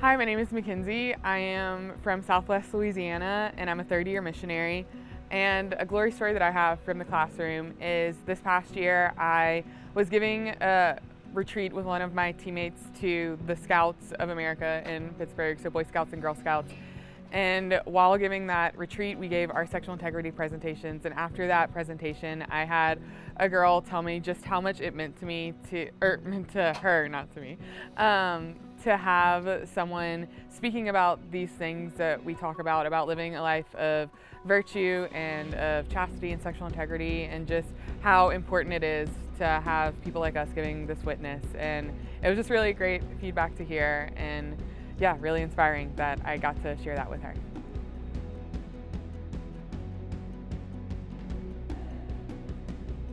Hi, my name is Mackenzie. I am from Southwest Louisiana and I'm a third year missionary. And a glory story that I have from the classroom is this past year I was giving a retreat with one of my teammates to the Scouts of America in Pittsburgh, so Boy Scouts and Girl Scouts. And while giving that retreat, we gave our sexual integrity presentations. And after that presentation, I had a girl tell me just how much it meant to me to, or meant to her, not to me, um, to have someone speaking about these things that we talk about, about living a life of virtue and of chastity and sexual integrity, and just how important it is to have people like us giving this witness. And it was just really great feedback to hear. and yeah, really inspiring that I got to share that with her.